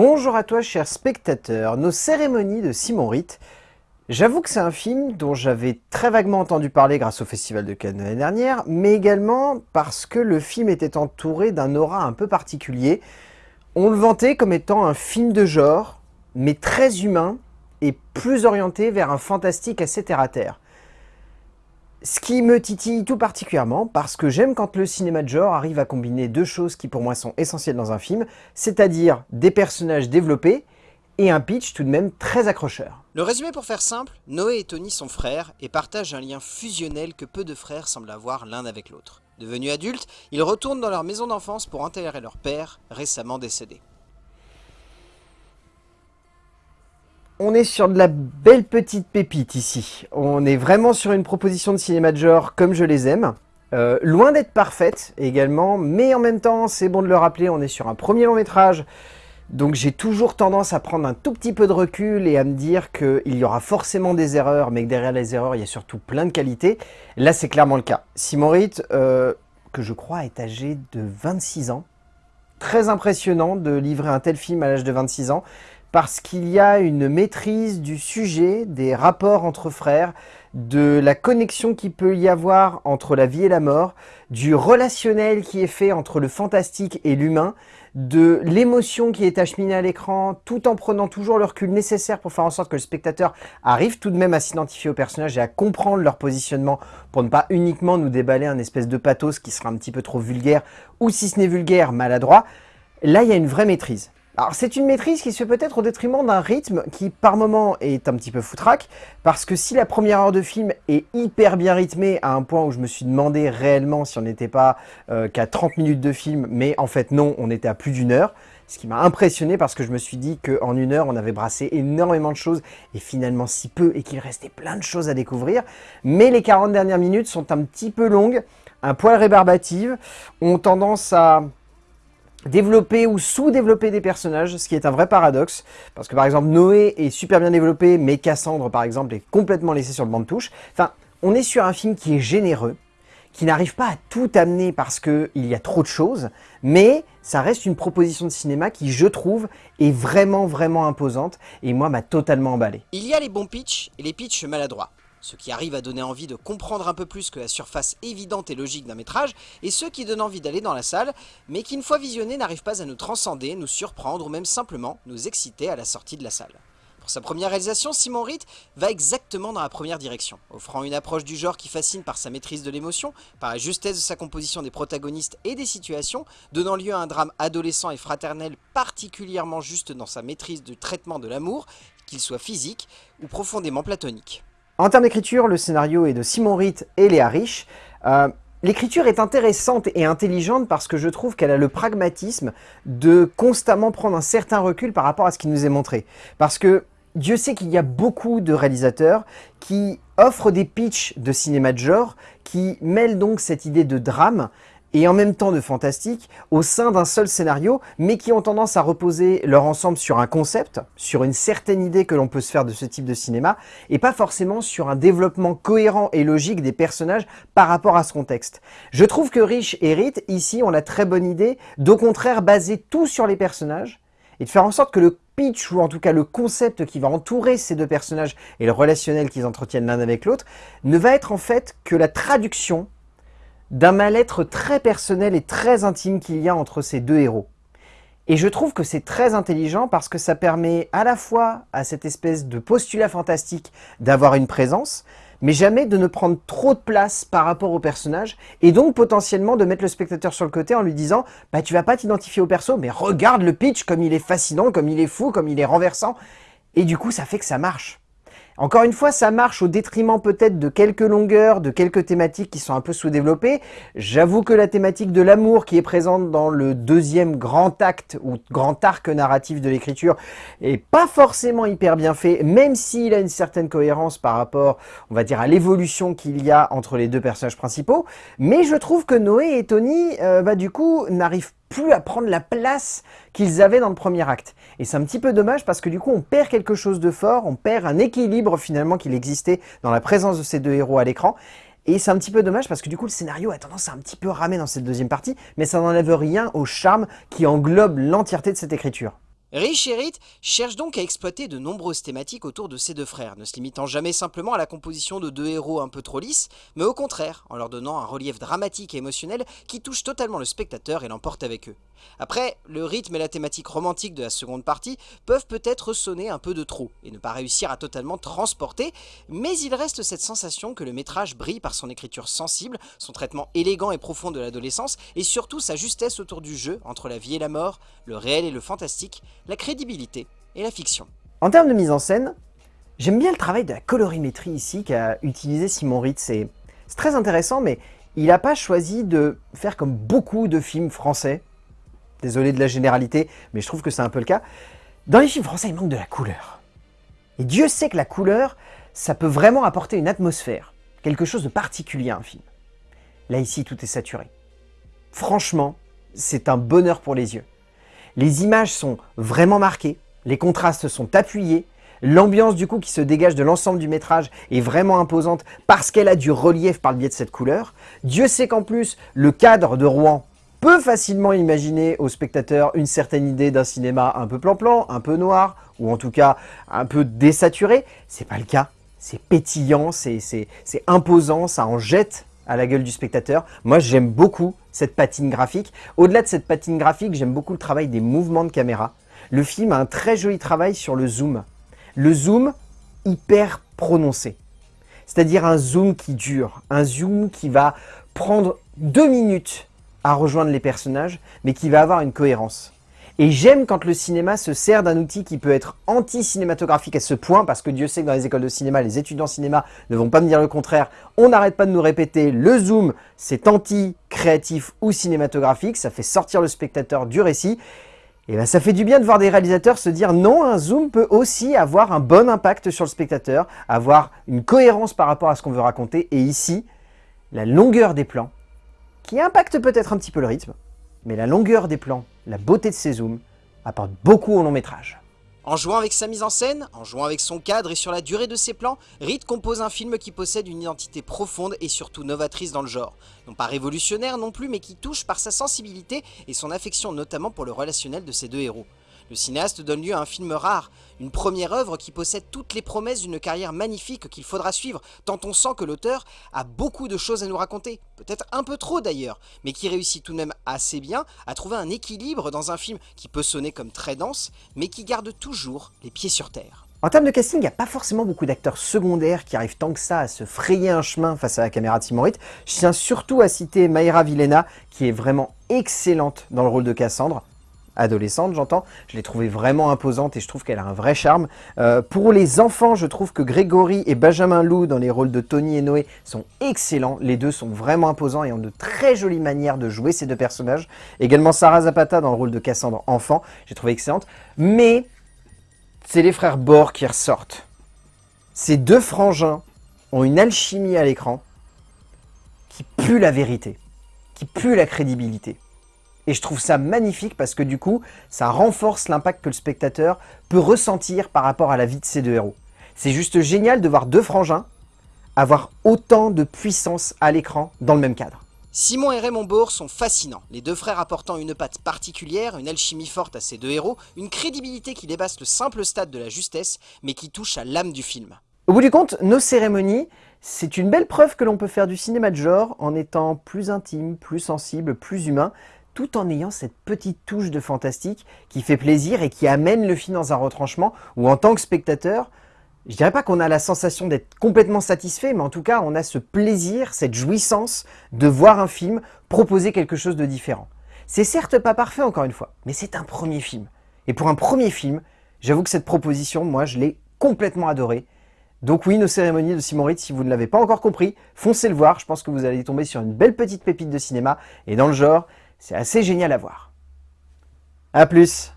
Bonjour à toi chers spectateurs, nos cérémonies de Simon Ritt. J'avoue que c'est un film dont j'avais très vaguement entendu parler grâce au Festival de Cannes l'année dernière, mais également parce que le film était entouré d'un aura un peu particulier. On le vantait comme étant un film de genre, mais très humain et plus orienté vers un fantastique assez terre-à-terre. Ce qui me titille tout particulièrement, parce que j'aime quand le cinéma de genre arrive à combiner deux choses qui pour moi sont essentielles dans un film, c'est-à-dire des personnages développés et un pitch tout de même très accrocheur. Le résumé pour faire simple, Noé et Tony sont frères et partagent un lien fusionnel que peu de frères semblent avoir l'un avec l'autre. Devenus adultes, ils retournent dans leur maison d'enfance pour enterrer leur père, récemment décédé. On est sur de la belle petite pépite ici. On est vraiment sur une proposition de cinéma de genre comme je les aime. Euh, loin d'être parfaite également, mais en même temps, c'est bon de le rappeler, on est sur un premier long métrage. Donc j'ai toujours tendance à prendre un tout petit peu de recul et à me dire qu'il y aura forcément des erreurs, mais que derrière les erreurs, il y a surtout plein de qualités. Là, c'est clairement le cas. Simon Ritt, euh, que je crois est âgé de 26 ans. Très impressionnant de livrer un tel film à l'âge de 26 ans parce qu'il y a une maîtrise du sujet, des rapports entre frères, de la connexion qu'il peut y avoir entre la vie et la mort, du relationnel qui est fait entre le fantastique et l'humain, de l'émotion qui est acheminée à l'écran, tout en prenant toujours le recul nécessaire pour faire en sorte que le spectateur arrive tout de même à s'identifier au personnage et à comprendre leur positionnement pour ne pas uniquement nous déballer un espèce de pathos qui sera un petit peu trop vulgaire, ou si ce n'est vulgaire, maladroit. Là, il y a une vraie maîtrise. Alors c'est une maîtrise qui se fait peut-être au détriment d'un rythme qui par moment est un petit peu foutraque, parce que si la première heure de film est hyper bien rythmée à un point où je me suis demandé réellement si on n'était pas euh, qu'à 30 minutes de film, mais en fait non, on était à plus d'une heure, ce qui m'a impressionné parce que je me suis dit qu'en une heure on avait brassé énormément de choses et finalement si peu et qu'il restait plein de choses à découvrir, mais les 40 dernières minutes sont un petit peu longues, un poil rébarbatives, ont tendance à développer ou sous-développer des personnages, ce qui est un vrai paradoxe, parce que par exemple Noé est super bien développé, mais Cassandre par exemple est complètement laissé sur le banc de touche. Enfin, on est sur un film qui est généreux, qui n'arrive pas à tout amener parce qu'il y a trop de choses, mais ça reste une proposition de cinéma qui, je trouve, est vraiment vraiment imposante, et moi m'a totalement emballé. Il y a les bons pitchs et les pitchs maladroits ce qui arrive à donner envie de comprendre un peu plus que la surface évidente et logique d'un métrage, et ceux qui donnent envie d'aller dans la salle, mais qui une fois visionnés n'arrivent pas à nous transcender, nous surprendre ou même simplement nous exciter à la sortie de la salle. Pour sa première réalisation, Simon Ritt va exactement dans la première direction, offrant une approche du genre qui fascine par sa maîtrise de l'émotion, par la justesse de sa composition des protagonistes et des situations, donnant lieu à un drame adolescent et fraternel particulièrement juste dans sa maîtrise du traitement de l'amour, qu'il soit physique ou profondément platonique. En termes d'écriture, le scénario est de Simon Ritt et Léa Rich. Euh, l'écriture est intéressante et intelligente parce que je trouve qu'elle a le pragmatisme de constamment prendre un certain recul par rapport à ce qui nous est montré. Parce que Dieu sait qu'il y a beaucoup de réalisateurs qui offrent des pitchs de cinéma de genre, qui mêlent donc cette idée de drame et en même temps de fantastique au sein d'un seul scénario, mais qui ont tendance à reposer leur ensemble sur un concept, sur une certaine idée que l'on peut se faire de ce type de cinéma, et pas forcément sur un développement cohérent et logique des personnages par rapport à ce contexte. Je trouve que Rich et ici, ont la très bonne idée d'au contraire baser tout sur les personnages, et de faire en sorte que le pitch, ou en tout cas le concept qui va entourer ces deux personnages et le relationnel qu'ils entretiennent l'un avec l'autre, ne va être en fait que la traduction d'un mal-être très personnel et très intime qu'il y a entre ces deux héros. Et je trouve que c'est très intelligent parce que ça permet à la fois à cette espèce de postulat fantastique d'avoir une présence, mais jamais de ne prendre trop de place par rapport au personnage, et donc potentiellement de mettre le spectateur sur le côté en lui disant « bah tu vas pas t'identifier au perso, mais regarde le pitch comme il est fascinant, comme il est fou, comme il est renversant », et du coup ça fait que ça marche. Encore une fois, ça marche au détriment peut-être de quelques longueurs, de quelques thématiques qui sont un peu sous-développées. J'avoue que la thématique de l'amour qui est présente dans le deuxième grand acte ou grand arc narratif de l'écriture est pas forcément hyper bien fait, même s'il a une certaine cohérence par rapport, on va dire, à l'évolution qu'il y a entre les deux personnages principaux. Mais je trouve que Noé et Tony, euh, bah, du coup, n'arrivent plus à prendre la place qu'ils avaient dans le premier acte. Et c'est un petit peu dommage parce que du coup on perd quelque chose de fort, on perd un équilibre finalement qu'il existait dans la présence de ces deux héros à l'écran. Et c'est un petit peu dommage parce que du coup le scénario a tendance à un petit peu ramer dans cette deuxième partie, mais ça n'enlève rien au charme qui englobe l'entièreté de cette écriture. Rich et Rit cherchent donc à exploiter de nombreuses thématiques autour de ces deux frères, ne se limitant jamais simplement à la composition de deux héros un peu trop lisses, mais au contraire, en leur donnant un relief dramatique et émotionnel qui touche totalement le spectateur et l'emporte avec eux. Après, le rythme et la thématique romantique de la seconde partie peuvent peut-être sonner un peu de trop, et ne pas réussir à totalement transporter, mais il reste cette sensation que le métrage brille par son écriture sensible, son traitement élégant et profond de l'adolescence, et surtout sa justesse autour du jeu entre la vie et la mort, le réel et le fantastique, la crédibilité et la fiction. En termes de mise en scène, j'aime bien le travail de la colorimétrie ici qu'a utilisé Simon Ritz. C'est très intéressant, mais il n'a pas choisi de faire comme beaucoup de films français. Désolé de la généralité, mais je trouve que c'est un peu le cas. Dans les films français, il manque de la couleur. Et Dieu sait que la couleur, ça peut vraiment apporter une atmosphère, quelque chose de particulier à un film. Là, ici, tout est saturé. Franchement, c'est un bonheur pour les yeux. Les images sont vraiment marquées, les contrastes sont appuyés, l'ambiance du coup qui se dégage de l'ensemble du métrage est vraiment imposante parce qu'elle a du relief par le biais de cette couleur. Dieu sait qu'en plus, le cadre de Rouen peut facilement imaginer au spectateur une certaine idée d'un cinéma un peu plan-plan, un peu noir, ou en tout cas un peu désaturé. C'est pas le cas, c'est pétillant, c'est imposant, ça en jette à la gueule du spectateur. Moi, j'aime beaucoup cette patine graphique. Au-delà de cette patine graphique, j'aime beaucoup le travail des mouvements de caméra. Le film a un très joli travail sur le zoom. Le zoom hyper prononcé. C'est-à-dire un zoom qui dure, un zoom qui va prendre deux minutes à rejoindre les personnages, mais qui va avoir une cohérence. Et j'aime quand le cinéma se sert d'un outil qui peut être anti-cinématographique à ce point, parce que Dieu sait que dans les écoles de cinéma, les étudiants cinéma ne vont pas me dire le contraire. On n'arrête pas de nous répéter, le zoom, c'est anti-créatif ou cinématographique, ça fait sortir le spectateur du récit. Et bien ça fait du bien de voir des réalisateurs se dire non, un zoom peut aussi avoir un bon impact sur le spectateur, avoir une cohérence par rapport à ce qu'on veut raconter. Et ici, la longueur des plans, qui impacte peut-être un petit peu le rythme, mais la longueur des plans, la beauté de ses zooms, apporte beaucoup au long métrage. En jouant avec sa mise en scène, en jouant avec son cadre et sur la durée de ses plans, Reed compose un film qui possède une identité profonde et surtout novatrice dans le genre. Non pas révolutionnaire non plus, mais qui touche par sa sensibilité et son affection notamment pour le relationnel de ses deux héros. Le cinéaste donne lieu à un film rare, une première œuvre qui possède toutes les promesses d'une carrière magnifique qu'il faudra suivre, tant on sent que l'auteur a beaucoup de choses à nous raconter, peut-être un peu trop d'ailleurs, mais qui réussit tout de même assez bien à trouver un équilibre dans un film qui peut sonner comme très dense, mais qui garde toujours les pieds sur terre. En termes de casting, il n'y a pas forcément beaucoup d'acteurs secondaires qui arrivent tant que ça à se frayer un chemin face à la caméra Simon Je tiens surtout à citer Mayra Villena, qui est vraiment excellente dans le rôle de Cassandre adolescente, j'entends. Je l'ai trouvée vraiment imposante et je trouve qu'elle a un vrai charme. Euh, pour les enfants, je trouve que Grégory et Benjamin Lou dans les rôles de Tony et Noé sont excellents. Les deux sont vraiment imposants et ont de très jolies manières de jouer ces deux personnages. Également Sarah Zapata dans le rôle de Cassandre enfant, j'ai trouvé excellente. Mais c'est les frères Bor qui ressortent. Ces deux frangins ont une alchimie à l'écran qui pue la vérité, qui pue la crédibilité. Et je trouve ça magnifique parce que du coup, ça renforce l'impact que le spectateur peut ressentir par rapport à la vie de ces deux héros. C'est juste génial de voir deux frangins avoir autant de puissance à l'écran dans le même cadre. Simon et Raymond Bourg sont fascinants, les deux frères apportant une patte particulière, une alchimie forte à ces deux héros, une crédibilité qui dépasse le simple stade de la justesse, mais qui touche à l'âme du film. Au bout du compte, nos cérémonies, c'est une belle preuve que l'on peut faire du cinéma de genre en étant plus intime, plus sensible, plus humain, tout en ayant cette petite touche de fantastique qui fait plaisir et qui amène le film dans un retranchement où en tant que spectateur, je dirais pas qu'on a la sensation d'être complètement satisfait, mais en tout cas on a ce plaisir, cette jouissance de voir un film proposer quelque chose de différent. C'est certes pas parfait encore une fois, mais c'est un premier film. Et pour un premier film, j'avoue que cette proposition, moi je l'ai complètement adorée. Donc oui, nos cérémonies de Simon Ritz, si vous ne l'avez pas encore compris, foncez le voir, je pense que vous allez tomber sur une belle petite pépite de cinéma, et dans le genre, c'est assez génial à voir. A plus